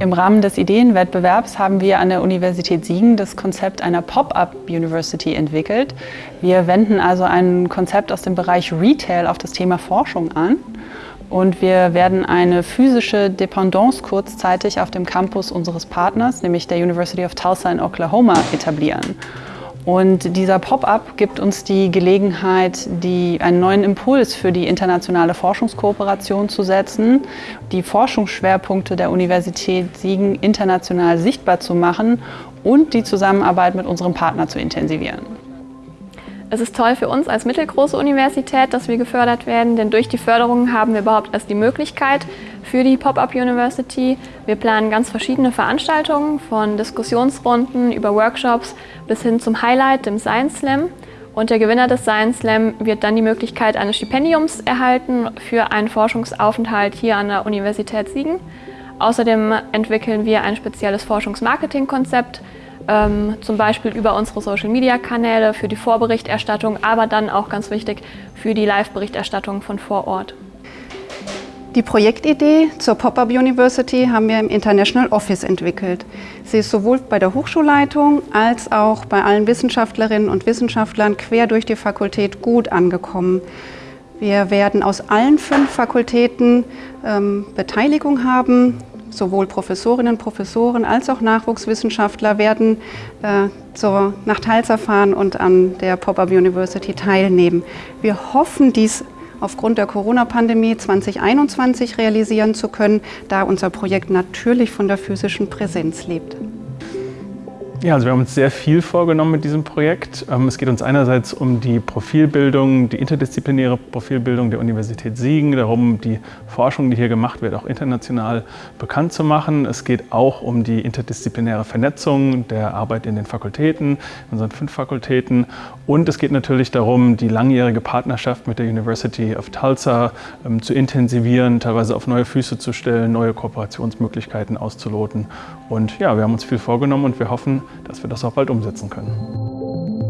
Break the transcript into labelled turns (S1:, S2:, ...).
S1: Im Rahmen des Ideenwettbewerbs haben wir an der Universität Siegen das Konzept einer Pop-up University entwickelt. Wir wenden also ein Konzept aus dem Bereich Retail auf das Thema Forschung an. Und wir werden eine physische Dependance kurzzeitig auf dem Campus unseres Partners, nämlich der University of Tulsa in Oklahoma, etablieren. Und dieser Pop-up gibt uns die Gelegenheit, die, einen neuen Impuls für die internationale Forschungskooperation zu setzen, die Forschungsschwerpunkte der Universität Siegen international sichtbar zu machen und die Zusammenarbeit mit unserem Partner zu intensivieren.
S2: Es ist toll für uns als mittelgroße Universität, dass wir gefördert werden, denn durch die Förderung haben wir überhaupt erst die Möglichkeit für die Pop-Up University. Wir planen ganz verschiedene Veranstaltungen, von Diskussionsrunden über Workshops bis hin zum Highlight, dem Science Slam. Und der Gewinner des Science Slam wird dann die Möglichkeit eines Stipendiums erhalten für einen Forschungsaufenthalt hier an der Universität Siegen. Außerdem entwickeln wir ein spezielles Forschungsmarketing-Konzept, ähm, zum Beispiel über unsere Social-Media-Kanäle für die Vorberichterstattung, aber dann auch ganz wichtig für die Live-Berichterstattung von vor Ort.
S3: Die Projektidee zur Pop-Up University haben wir im International Office entwickelt. Sie ist sowohl bei der Hochschulleitung als auch bei allen Wissenschaftlerinnen und Wissenschaftlern quer durch die Fakultät gut angekommen. Wir werden aus allen fünf Fakultäten ähm, Beteiligung haben sowohl Professorinnen und Professoren als auch Nachwuchswissenschaftler werden äh, zur, nach Talsa fahren und an der Pop-Up University teilnehmen. Wir hoffen, dies aufgrund der Corona-Pandemie 2021 realisieren zu können, da unser Projekt natürlich von der physischen Präsenz lebt.
S4: Ja, also wir haben uns sehr viel vorgenommen mit diesem Projekt. Ähm, es geht uns einerseits um die Profilbildung, die interdisziplinäre Profilbildung der Universität Siegen, darum, die Forschung, die hier gemacht wird, auch international bekannt zu machen. Es geht auch um die interdisziplinäre Vernetzung der Arbeit in den Fakultäten, unseren fünf Fakultäten. Und es geht natürlich darum, die langjährige Partnerschaft mit der University of Tulsa ähm, zu intensivieren, teilweise auf neue Füße zu stellen, neue Kooperationsmöglichkeiten auszuloten. Und ja, wir haben uns viel vorgenommen und wir hoffen, dass wir das auch bald umsetzen können.